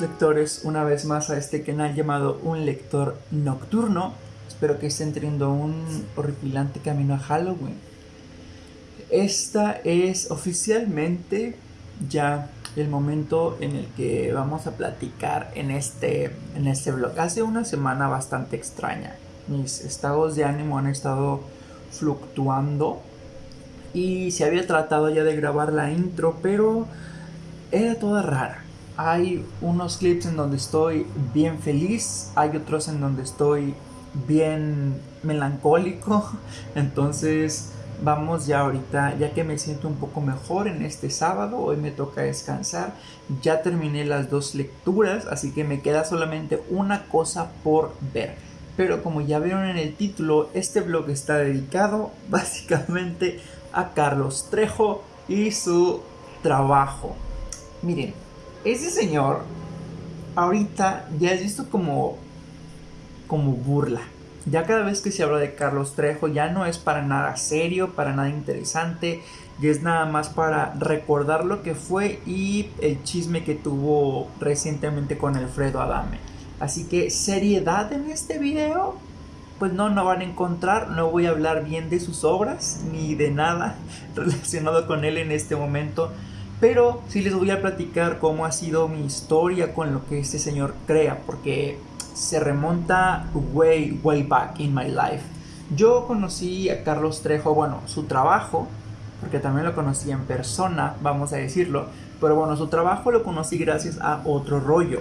Lectores una vez más a este canal llamado Un Lector Nocturno. Espero que estén teniendo un horripilante camino a Halloween. Esta es oficialmente ya el momento en el que vamos a platicar en este, en este vlog. Hace una semana bastante extraña. Mis estados de ánimo han estado fluctuando y se había tratado ya de grabar la intro, pero era toda rara hay unos clips en donde estoy bien feliz, hay otros en donde estoy bien melancólico. Entonces vamos ya ahorita, ya que me siento un poco mejor en este sábado, hoy me toca descansar. Ya terminé las dos lecturas, así que me queda solamente una cosa por ver. Pero como ya vieron en el título, este blog está dedicado básicamente a Carlos Trejo y su trabajo. Miren, ese señor ahorita ya es visto como como burla. Ya cada vez que se habla de Carlos Trejo ya no es para nada serio, para nada interesante, ya es nada más para recordar lo que fue y el chisme que tuvo recientemente con Alfredo Adame. Así que seriedad en este video, pues no, no van a encontrar, no voy a hablar bien de sus obras ni de nada relacionado con él en este momento. Pero sí les voy a platicar cómo ha sido mi historia con lo que este señor crea, porque se remonta way, way back in my life. Yo conocí a Carlos Trejo, bueno, su trabajo, porque también lo conocí en persona, vamos a decirlo, pero bueno, su trabajo lo conocí gracias a otro rollo.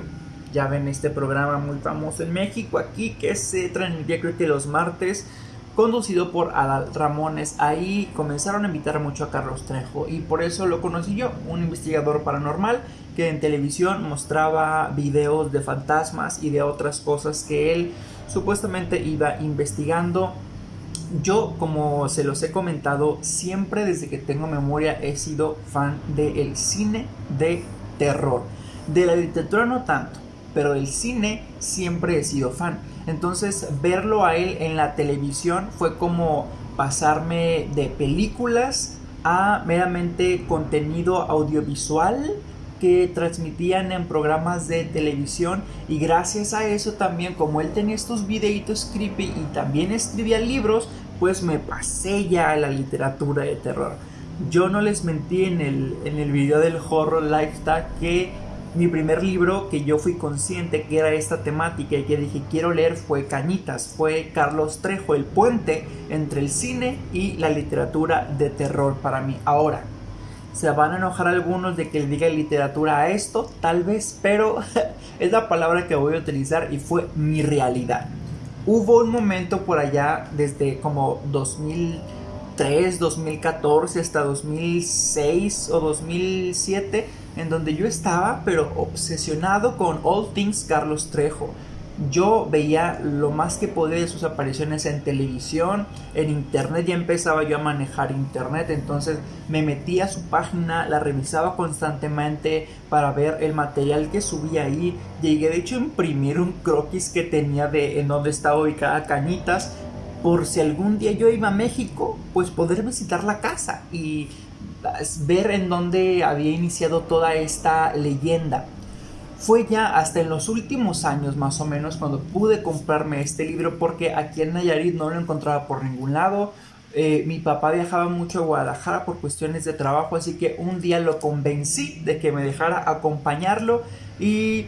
Ya ven este programa muy famoso en México aquí que se transmitía creo que los martes conducido por Adal Ramones. Ahí comenzaron a invitar mucho a Carlos Trejo y por eso lo conocí yo, un investigador paranormal que en televisión mostraba videos de fantasmas y de otras cosas que él supuestamente iba investigando. Yo, como se los he comentado, siempre desde que tengo memoria he sido fan del cine de terror. De la literatura no tanto, pero del cine siempre he sido fan. Entonces verlo a él en la televisión fue como pasarme de películas a meramente contenido audiovisual que transmitían en programas de televisión. Y gracias a eso también como él tenía estos videitos creepy y también escribía libros pues me pasé ya a la literatura de terror. Yo no les mentí en el, en el video del horror lifestyle que mi primer libro que yo fui consciente que era esta temática y que dije quiero leer fue Cañitas, fue Carlos Trejo, el puente entre el cine y la literatura de terror para mí. Ahora, se van a enojar algunos de que le diga literatura a esto, tal vez, pero es la palabra que voy a utilizar y fue mi realidad. Hubo un momento por allá desde como 2003, 2014 hasta 2006 o 2007 en donde yo estaba, pero obsesionado con All Things Carlos Trejo. Yo veía lo más que podía de sus apariciones en televisión, en internet, ya empezaba yo a manejar internet, entonces me metía a su página, la revisaba constantemente para ver el material que subía ahí. Llegué de hecho a imprimir un croquis que tenía de en donde estaba ubicada Cañitas, por si algún día yo iba a México, pues poder visitar la casa y ver en dónde había iniciado toda esta leyenda. Fue ya hasta en los últimos años más o menos cuando pude comprarme este libro porque aquí en Nayarit no lo encontraba por ningún lado. eh, mi papá viajaba mucho a Guadalajara por cuestiones de trabajo, así que un día lo convencí de que me dejara acompañarlo y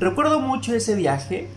recuerdo mucho ese viaje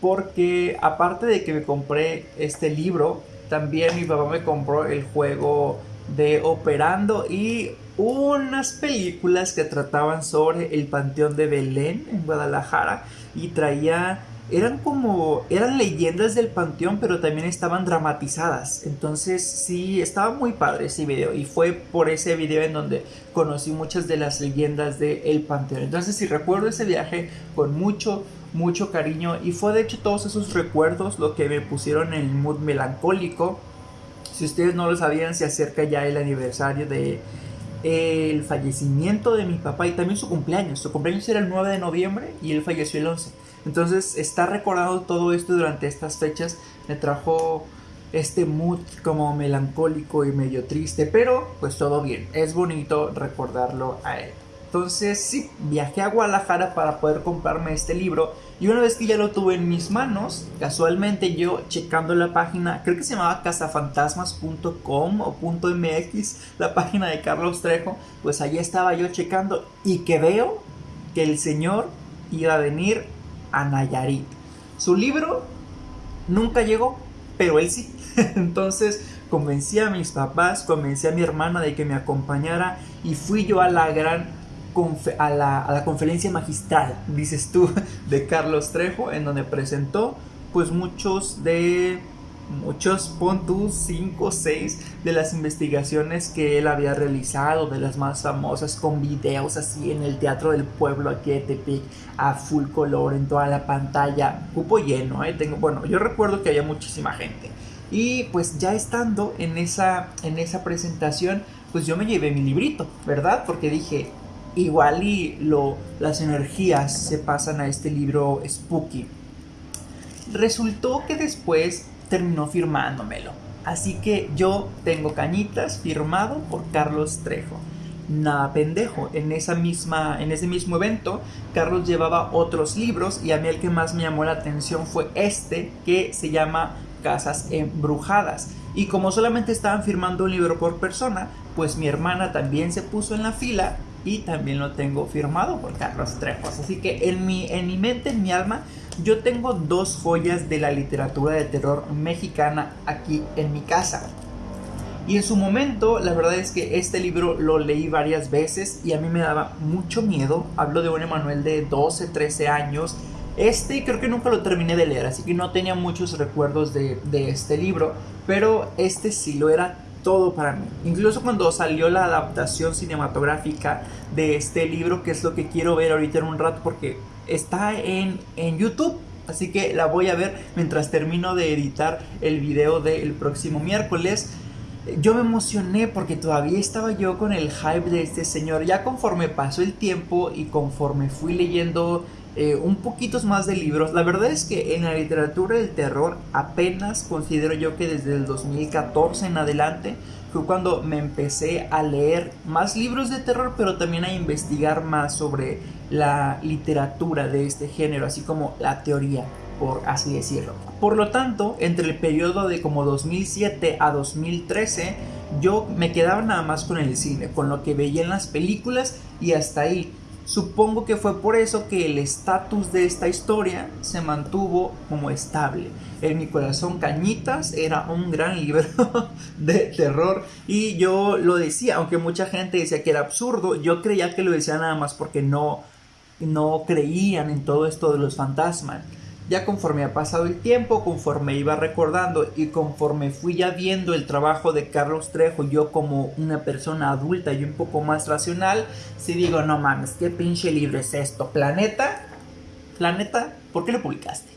porque aparte de que me compré este libro, también mi papá me compró el juego de Operando y unas películas que trataban sobre el Panteón de Belén en Guadalajara y traía eran como, eran leyendas del panteón, pero también estaban dramatizadas. Entonces sí, estaba muy padre ese video y fue por ese video en donde conocí muchas de las leyendas del panteón. Entonces sí recuerdo ese viaje con mucho, mucho cariño y fue de hecho todos esos recuerdos lo que me pusieron en el mood melancólico. Si ustedes no lo sabían, se acerca ya el aniversario de el fallecimiento de mi papá y también su cumpleaños. Su cumpleaños era el 9 de noviembre y él falleció el 11. Entonces, estar recordando todo esto durante estas fechas me trajo este mood como melancólico y medio triste, pero pues todo bien, es bonito recordarlo a él. Entonces sí, viajé a Guadalajara para poder comprarme este libro y una vez que ya lo tuve en mis manos, casualmente yo checando la página, creo que se llamaba cazafantasmas.com o .mx, la página de Carlos Trejo, pues allí estaba yo checando y que veo que el señor iba a venir a Nayarit. Su libro nunca llegó, pero él sí. Entonces convencí a mis papás, convencí a mi hermana de que me acompañara y fui yo a la gran a la, a la, conferencia magistral, dices tú, de Carlos Trejo, en donde presentó pues muchos de muchos puntos, 5 o 6 de las investigaciones que él había realizado, de las más famosas, con videos así en el Teatro del Pueblo aquí de Tepic, a full color en toda la pantalla, cupo lleno, ¿eh? Tengo, bueno, yo recuerdo que había muchísima gente. Y pues ya estando en esa, en esa presentación, pues yo me llevé mi librito, ¿verdad? Porque dije, igual y lo, las energías se pasan a este libro spooky. Resultó que después terminó firmándomelo. Así que yo tengo cañitas firmado por Carlos Trejo. Nada pendejo, en, esa misma, en ese mismo evento Carlos llevaba otros libros y a mí el que más me llamó la atención fue este que se llama Casas Embrujadas. Y como solamente estaban firmando un libro por persona, pues mi hermana también se puso en la fila y también lo tengo firmado por Carlos Trejo. Así que en mi, en mi mente, en mi alma, yo tengo dos joyas de la literatura de terror mexicana aquí en mi casa. Y en su momento, la verdad es que este libro lo leí varias veces y a mí me daba mucho miedo. Hablo de un Emanuel de 12, 13 años. Este creo que nunca lo terminé de leer, así que no tenía muchos recuerdos de, de este libro. Pero este sí lo era todo para mí. Incluso cuando salió la adaptación cinematográfica de este libro, que es lo que quiero ver ahorita en un rato, porque está en, en YouTube. Así que la voy a ver mientras termino de editar el video del próximo miércoles. Yo me emocioné porque todavía estaba yo con el hype de este señor. Ya conforme pasó el tiempo y conforme fui leyendo eh, un poquito más de libros, la verdad es que en la literatura del terror apenas considero yo que desde el 2014 en adelante fue cuando me empecé a leer más libros de terror, pero también a investigar más sobre la literatura de este género, así como la teoría, por así decirlo. Por lo tanto, entre el periodo de como 2007 a 2013, yo me quedaba nada más con el cine, con lo que veía en las películas y hasta ahí. Supongo que fue por eso que el estatus de esta historia se mantuvo como estable. En mi corazón Cañitas era un gran libro de terror y yo lo decía, aunque mucha gente decía que era absurdo, yo creía que lo decía nada más porque no, no creían en todo esto de los fantasmas. Ya conforme ha pasado el tiempo, conforme iba recordando y conforme fui ya viendo el trabajo de Carlos Trejo, yo como una persona adulta y un poco más racional, si digo, no mames, ¿qué pinche libro es esto? ¿Planeta? ¿Planeta? ¿Por qué lo publicaste?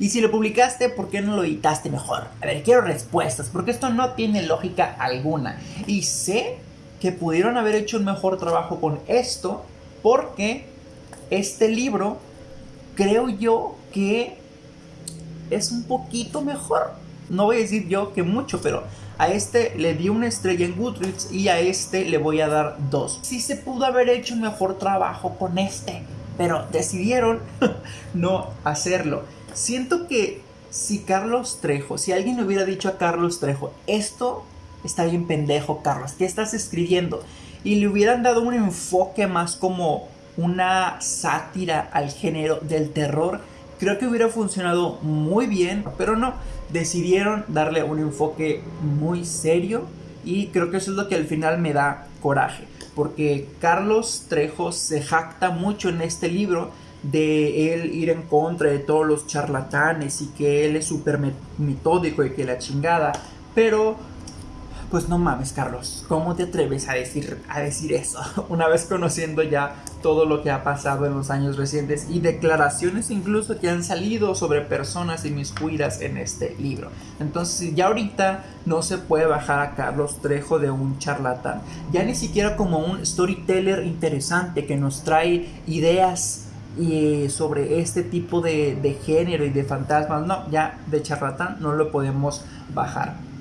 Y si lo publicaste, ¿por qué no lo editaste mejor? A ver, quiero respuestas, porque esto no tiene lógica alguna. Y sé que pudieron haber hecho un mejor trabajo con esto, porque este libro, creo yo, que es un poquito mejor. No voy a decir yo que mucho, pero a este le di una estrella en Goodreads y a este le voy a dar dos. Sí se pudo haber hecho un mejor trabajo con este, pero decidieron no hacerlo. Siento que si Carlos Trejo, si alguien le hubiera dicho a Carlos Trejo, esto está bien pendejo, Carlos, ¿qué estás escribiendo? Y le hubieran dado un enfoque más como una sátira al género del terror, creo que hubiera funcionado muy bien, pero no, decidieron darle un enfoque muy serio y creo que eso es lo que al final me da coraje, porque Carlos Trejo se jacta mucho en este libro de él ir en contra de todos los charlatanes y que él es súper metódico y que la chingada, pero pues no mames, Carlos, ¿cómo te atreves a decir, a decir eso? Una vez conociendo ya todo lo que ha pasado en los años recientes y declaraciones incluso que han salido sobre personas inmiscuidas en este libro. Entonces, ya ahorita no se puede bajar a Carlos Trejo de un charlatán, ya ni siquiera como un storyteller interesante que nos trae ideas y sobre este tipo de, de género y de fantasmas, no, ya de charlatán no lo podemos bajar.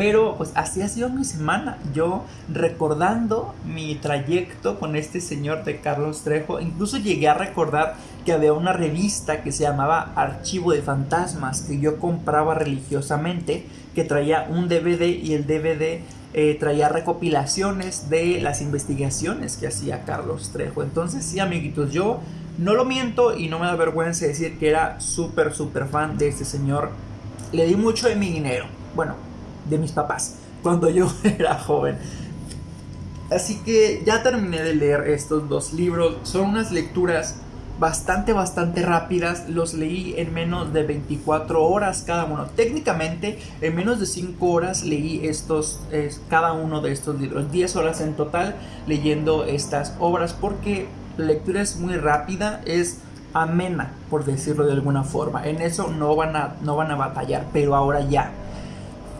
Pero pues así ha sido mi semana. Yo recordando mi trayecto con este señor de Carlos Trejo, incluso llegué a recordar que había una revista que se llamaba Archivo de Fantasmas que yo compraba religiosamente, que traía un DVD y el DVD eh, traía recopilaciones de las investigaciones que hacía Carlos Trejo. Entonces sí, amiguitos, yo no lo miento y no me da vergüenza decir que era súper, súper fan de este señor. Le di mucho de mi dinero. Bueno, de mis papás cuando yo era joven. Así que ya terminé de leer estos dos libros. Son unas lecturas bastante, bastante rápidas. Los leí en menos de 24 horas cada uno. Técnicamente, en menos de 5 horas leí estos, cada uno de estos libros. 10 horas en total leyendo estas obras porque la lectura es muy rápida. Es amena, por decirlo de alguna forma. En eso no van a, no van a batallar, pero ahora ya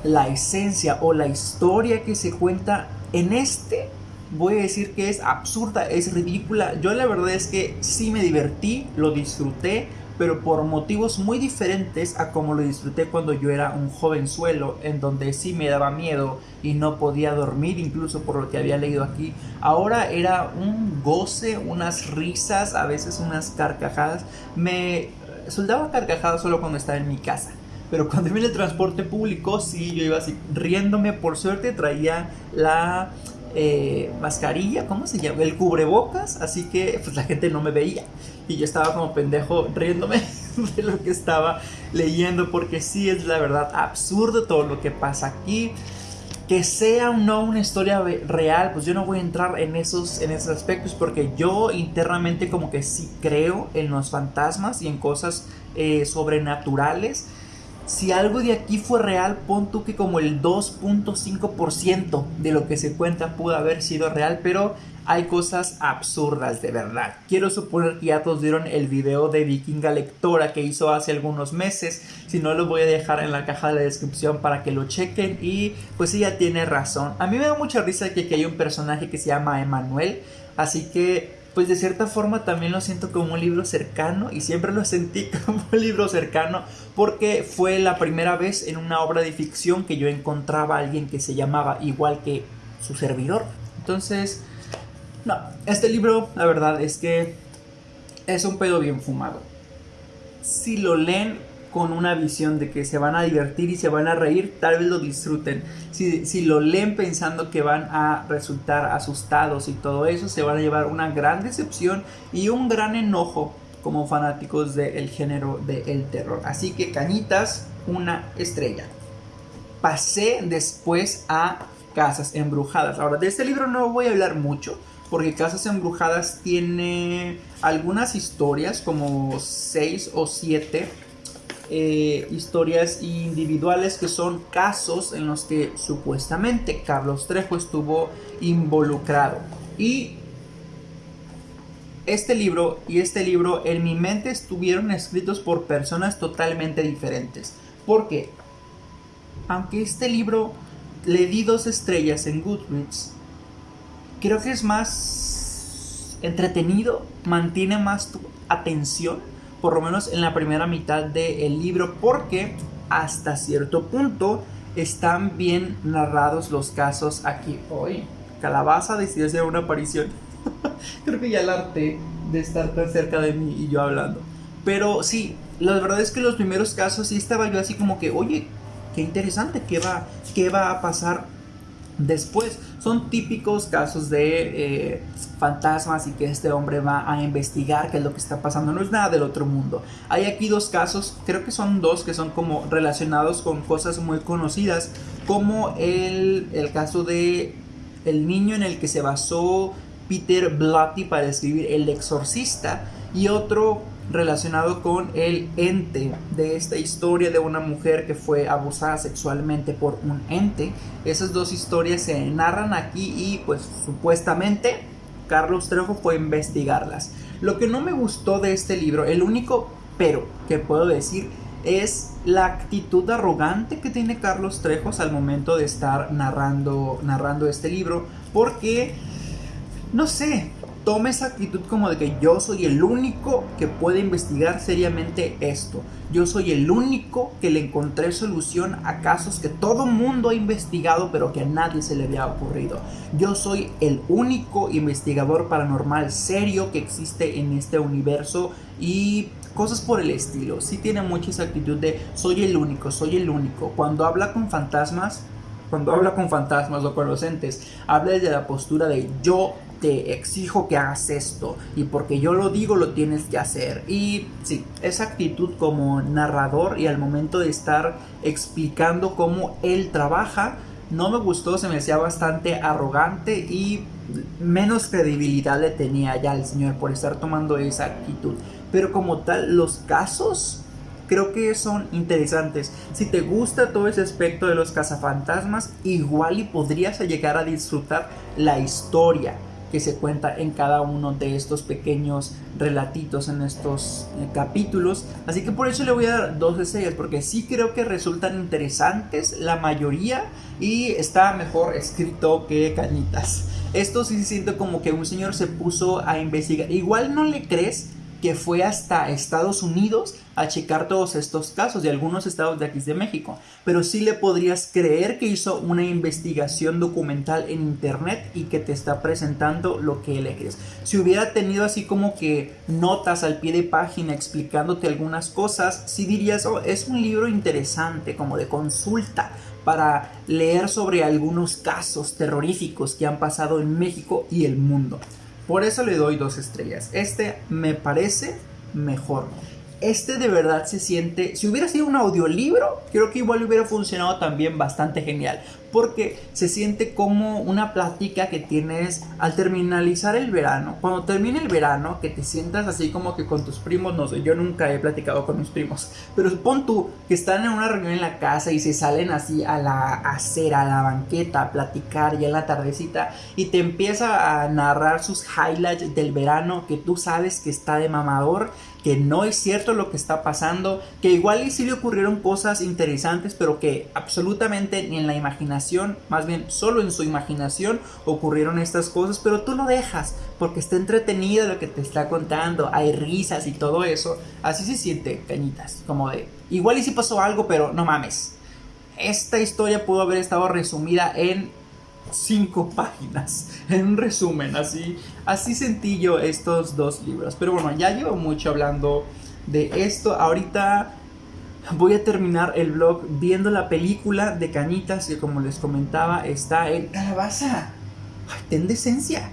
la esencia o la historia que se cuenta en este, voy a decir que es absurda, es ridícula. Yo la verdad es que sí me divertí, lo disfruté, pero por motivos muy diferentes a como lo disfruté cuando yo era un jovenzuelo, en donde sí me daba miedo y no podía dormir, incluso por lo que había leído aquí. Ahora era un goce, unas risas, a veces unas carcajadas. Me soldaba carcajadas solo cuando estaba en mi casa pero cuando en el transporte público, sí, yo iba así riéndome. Por suerte traía la eh, mascarilla, ¿cómo se llama? El cubrebocas, así que pues la gente no me veía. Y yo estaba como pendejo riéndome de lo que estaba leyendo, porque sí es la verdad absurdo todo lo que pasa aquí. Que sea o no una historia real, pues yo no voy a entrar en esos, en esos aspectos porque yo internamente como que sí creo en los fantasmas y en cosas eh, sobrenaturales si algo de aquí fue real, pon tú que como el 2.5% de lo que se cuenta pudo haber sido real, pero hay cosas absurdas de verdad. Quiero suponer que ya todos vieron el video de Vikinga Lectora que hizo hace algunos meses. Si no, lo voy a dejar en la caja de la descripción para que lo chequen. Y pues ella tiene razón. A mí me da mucha risa que hay un personaje que se llama Emanuel. Así que pues de cierta forma también lo siento como un libro cercano y siempre lo sentí como un libro cercano porque fue la primera vez en una obra de ficción que yo encontraba a alguien que se llamaba igual que su servidor. Entonces, no, este libro la verdad es que es un pedo bien fumado. Si lo leen con una visión de que se van a divertir y se van a reír, tal vez lo disfruten. Si, lo leen pensando que van a resultar asustados y todo eso, se van a llevar una gran decepción y un gran enojo como fanáticos del género del terror. Así que cañitas, una estrella. Pasé después a Casas Embrujadas. Ahora, de este libro no voy a hablar mucho porque Casas Embrujadas tiene algunas historias, como 6 o 7 eh, historias individuales que son casos en los que supuestamente Carlos Trejo estuvo involucrado. Y este libro y este libro en mi mente estuvieron escritos por personas totalmente diferentes. Porque, aunque este libro le di dos estrellas en Goodreads, creo que es más entretenido, mantiene más tu atención por lo menos en la primera mitad del libro, porque hasta cierto punto están bien narrados los casos aquí. Hoy, Calabaza decidió hacer una aparición. Creo que ya el arte de estar tan cerca de mí y yo hablando. Pero sí, la verdad es que los primeros casos sí estaba yo así como que, oye, qué interesante, ¿qué va, qué va a pasar después? Son típicos casos de eh, fantasmas y que este hombre va a investigar qué es lo que está pasando. No es nada del otro mundo. Hay aquí dos casos, creo que son dos que son como relacionados con cosas muy conocidas, como el, el caso de el niño en el que se basó Peter Blatty para escribir El Exorcista y otro relacionado con el ente de esta historia de una mujer que fue abusada sexualmente por un ente. Esas dos historias se narran aquí y pues supuestamente Carlos Trejo fue a investigarlas. Lo que no me gustó de este libro, el único pero que puedo decir es la actitud arrogante que tiene Carlos Trejos al momento de estar narrando, narrando este libro, porque, no sé, toma esa actitud como de que yo soy el único que puede investigar seriamente esto. Yo soy el único que le encontré solución a casos que todo mundo ha investigado pero que a nadie se le había ocurrido. Yo soy el único investigador paranormal serio que existe en este universo y cosas por el estilo. Sí tiene mucha esa actitud de soy el único, soy el único. Cuando habla con fantasmas, cuando habla con fantasmas o con los entes, habla desde la postura de yo te exijo que hagas esto y porque yo lo digo lo tienes que hacer. Y sí, esa actitud como narrador y al momento de estar explicando cómo él trabaja, no me gustó, se me hacía bastante arrogante y menos credibilidad le tenía ya el señor por estar tomando esa actitud. Pero como tal, los casos creo que son interesantes. Si te gusta todo ese aspecto de los cazafantasmas, igual y podrías llegar a disfrutar la historia que se cuenta en cada uno de estos pequeños relatitos en estos eh, capítulos. Así que por eso le voy a dar dos estrellas, porque sí creo que resultan interesantes la mayoría y está mejor escrito que Cañitas. Esto sí se siente como que un señor se puso a investigar. Igual no le crees que fue hasta Estados Unidos a checar todos estos casos de algunos estados de aquí de México. Pero sí le podrías creer que hizo una investigación documental en internet y que te está presentando lo que él crees. Si hubiera tenido así como que notas al pie de página explicándote algunas cosas, sí dirías, oh, es un libro interesante, como de consulta para leer sobre algunos casos terroríficos que han pasado en México y el mundo. Por eso le doy dos estrellas. Este me parece mejor. Este de verdad se siente, si hubiera sido un audiolibro, creo que igual hubiera funcionado también bastante genial porque se siente como una plática que tienes al terminalizar el verano. Cuando termine el verano, que te sientas así como que con tus primos, no sé, yo nunca he platicado con mis primos, pero supón tú que están en una reunión en la casa y se salen así a la acera, a la banqueta, a platicar ya en la tardecita y te empieza a narrar sus highlights del verano que tú sabes que está de mamador que no es cierto lo que está pasando, que igual y sí le ocurrieron cosas interesantes, pero que absolutamente ni en la imaginación más bien solo en su imaginación ocurrieron estas cosas, pero tú lo dejas porque está entretenido lo que te está contando, hay risas y todo eso. Así se siente, cañitas, como de, igual y si pasó algo, pero no mames. Esta historia pudo haber estado resumida en cinco páginas, en un resumen, así, así sentí yo estos dos libros. Pero bueno, ya llevo mucho hablando de esto. Ahorita voy a terminar el vlog viendo la película de Cañitas que como les comentaba está en Calabaza. Ay, ten decencia.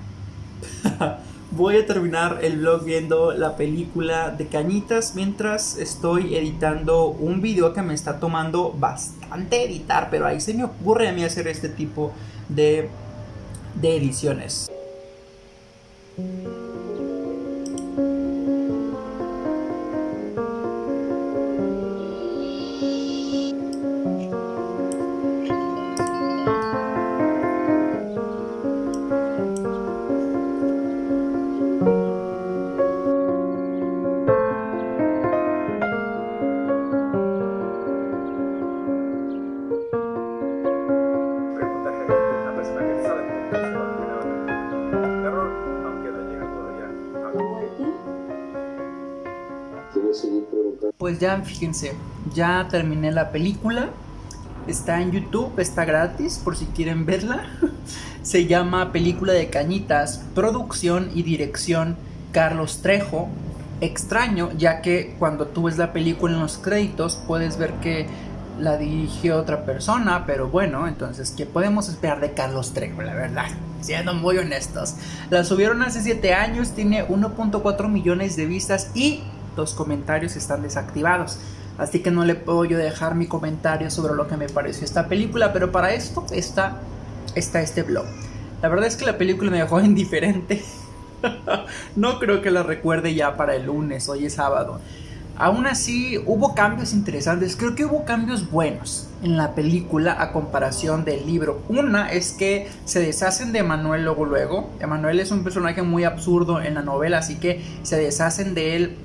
voy a terminar el vlog viendo la película de Cañitas mientras estoy editando un video que me está tomando bastante editar, pero ahí se me ocurre a mí hacer este tipo de, de ediciones. Pues ya, fíjense, ya terminé la película. Está en YouTube, está gratis por si quieren verla. Se llama Película de Cañitas, producción y dirección Carlos Trejo. extraño, ya que cuando tú ves la película en los créditos puedes ver que la dirigió otra persona, pero bueno, entonces, ¿qué podemos esperar de Carlos Trejo, la verdad? Siendo muy honestos. La subieron hace 7 años, tiene 1.4 millones de vistas y los comentarios están desactivados. Así que no le puedo yo dejar mi comentario sobre lo que me pareció esta película, pero para esto está, está este blog. La verdad es que la película me dejó indiferente. no creo que la recuerde ya para el lunes, hoy es sábado. Aún así, hubo cambios interesantes, creo que hubo cambios buenos en la película a comparación del libro. Una es que se deshacen de Emanuel luego luego. Emanuel es un personaje muy absurdo en la novela, así que se deshacen de él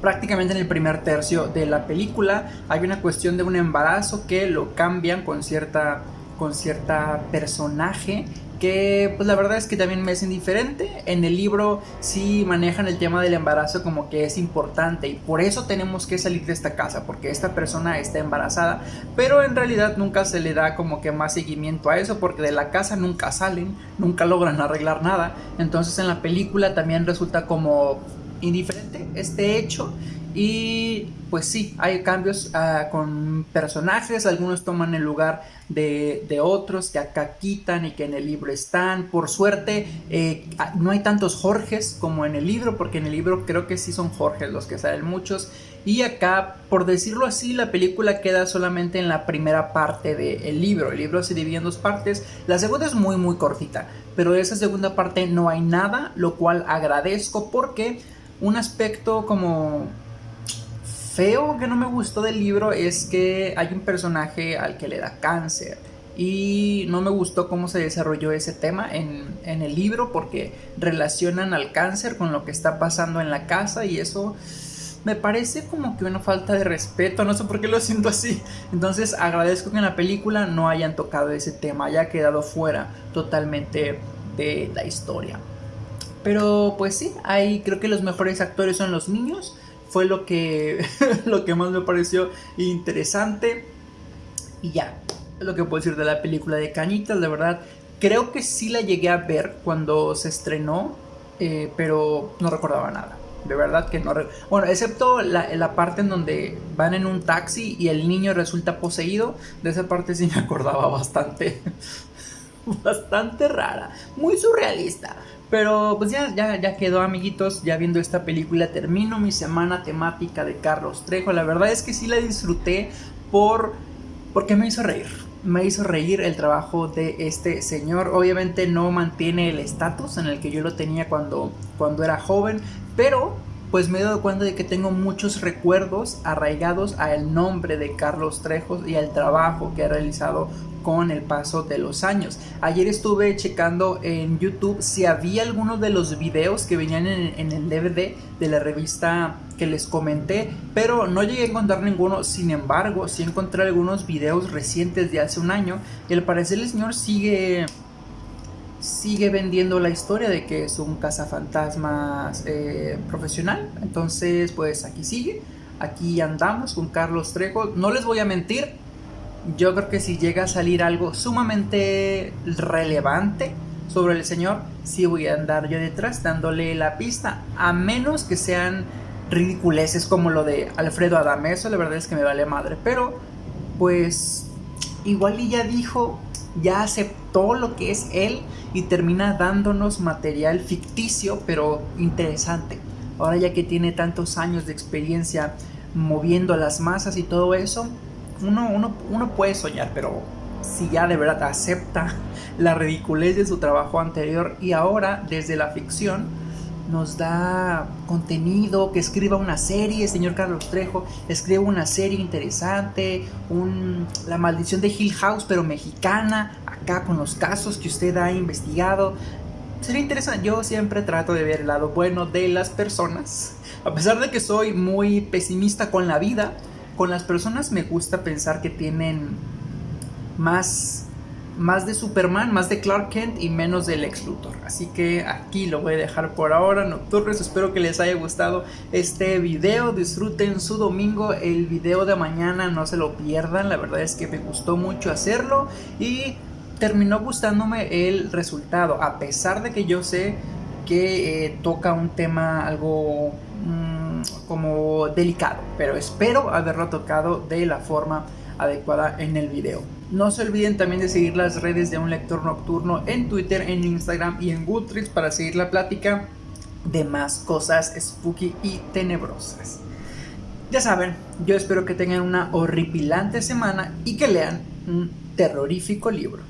prácticamente en el primer tercio de la película. Hay una cuestión de un embarazo que lo cambian con cierta con cierta personaje que pues la verdad es que también me es indiferente. En el libro sí manejan el tema del embarazo como que es importante y por eso tenemos que salir de esta casa, porque esta persona está embarazada, pero en realidad nunca se le da como que más seguimiento a eso, porque de la casa nunca salen, nunca logran arreglar nada. Entonces en la película también resulta como indiferente este hecho y pues sí, hay cambios ah, con personajes, algunos toman el lugar de, otros que acá quitan y que en el libro están. Por suerte, eh, ah, no hay tantos Jorges como en el libro, porque en el libro creo que sí son Jorges los que salen muchos. Y acá, por decirlo así, la película queda solamente en la primera parte del libro. El libro se divide en dos partes. La segunda es muy, muy cortita, pero de esa segunda parte no hay nada, lo cual agradezco porque un aspecto como feo que no me gustó del libro es que hay un personaje al que le da cáncer y no me gustó cómo se desarrolló ese tema en, el libro porque relacionan al cáncer con lo que está pasando en la casa y eso me parece como que una falta de respeto, no sé por qué lo siento así. Entonces agradezco que en la película no hayan tocado ese tema, haya quedado fuera totalmente de la historia. Pero pues sí, ahí creo que los mejores actores son los niños fue lo que, lo que más me pareció interesante. Y ya, lo que puedo decir de la película de Cañitas, de verdad. Creo que sí la llegué a ver cuando se estrenó, eh, pero no recordaba nada. De verdad que no. Bueno, excepto la, la, parte en donde van en un taxi y el niño resulta poseído. De esa parte sí me acordaba bastante. bastante rara. Muy surrealista. Pero pues ya, ya, ya quedó amiguitos, ya viendo esta película termino mi semana temática de Carlos Trejo. La verdad es que sí la disfruté por porque me hizo reír. Me hizo reír el trabajo de este señor. Obviamente no mantiene el estatus en el que yo lo tenía cuando, cuando era joven, pero pues me he dado cuenta de que tengo muchos recuerdos arraigados al nombre de Carlos Trejo y al trabajo que ha realizado con el paso de los años. Ayer estuve checando en YouTube si había algunos de los videos que venían en, el DVD de la revista que les comenté, pero no llegué a encontrar ninguno. Sin embargo, sí encontré algunos videos recientes de hace un año y al parecer el señor sigue sigue vendiendo la historia de que es un cazafantasmas eh, profesional. Entonces, pues aquí sigue. Aquí andamos con Carlos Trejo. No les voy a mentir. Yo creo que si llega a salir algo sumamente relevante sobre el señor, sí voy a andar yo detrás dándole la pista. A menos que sean ridiculeces como lo de Alfredo Adame. Eso la verdad es que me vale madre. Pero, pues, igual y ya dijo ya aceptó lo que es él y termina dándonos material ficticio pero interesante. Ahora ya que tiene tantos años de experiencia moviendo las masas y todo eso, uno, uno, uno puede soñar, pero si ya de verdad acepta la ridiculez de su trabajo anterior y ahora desde la ficción, nos da contenido, que escriba una serie, señor Carlos Trejo, escriba una serie interesante, un, La maldición de Hill House, pero mexicana, acá con los casos que usted ha investigado. Sería interesante, yo siempre trato de ver el lado bueno de las personas, a pesar de que soy muy pesimista con la vida, con las personas me gusta pensar que tienen más más de Superman, más de Clark Kent y menos del ex Luthor. Así que aquí lo voy a dejar por ahora, nocturnos. Espero que les haya gustado este video. Disfruten su domingo. El video de mañana no se lo pierdan. La verdad es que me gustó mucho hacerlo y terminó gustándome el resultado. A pesar de que yo sé que eh, toca un tema algo mm, como delicado, pero espero haberlo tocado de la forma adecuada en el video. No se olviden también de seguir las redes de un lector nocturno en Twitter, en Instagram y en Goodreads para seguir la plática de más cosas spooky y tenebrosas. Ya saben, yo espero que tengan una horripilante semana y que lean un terrorífico libro.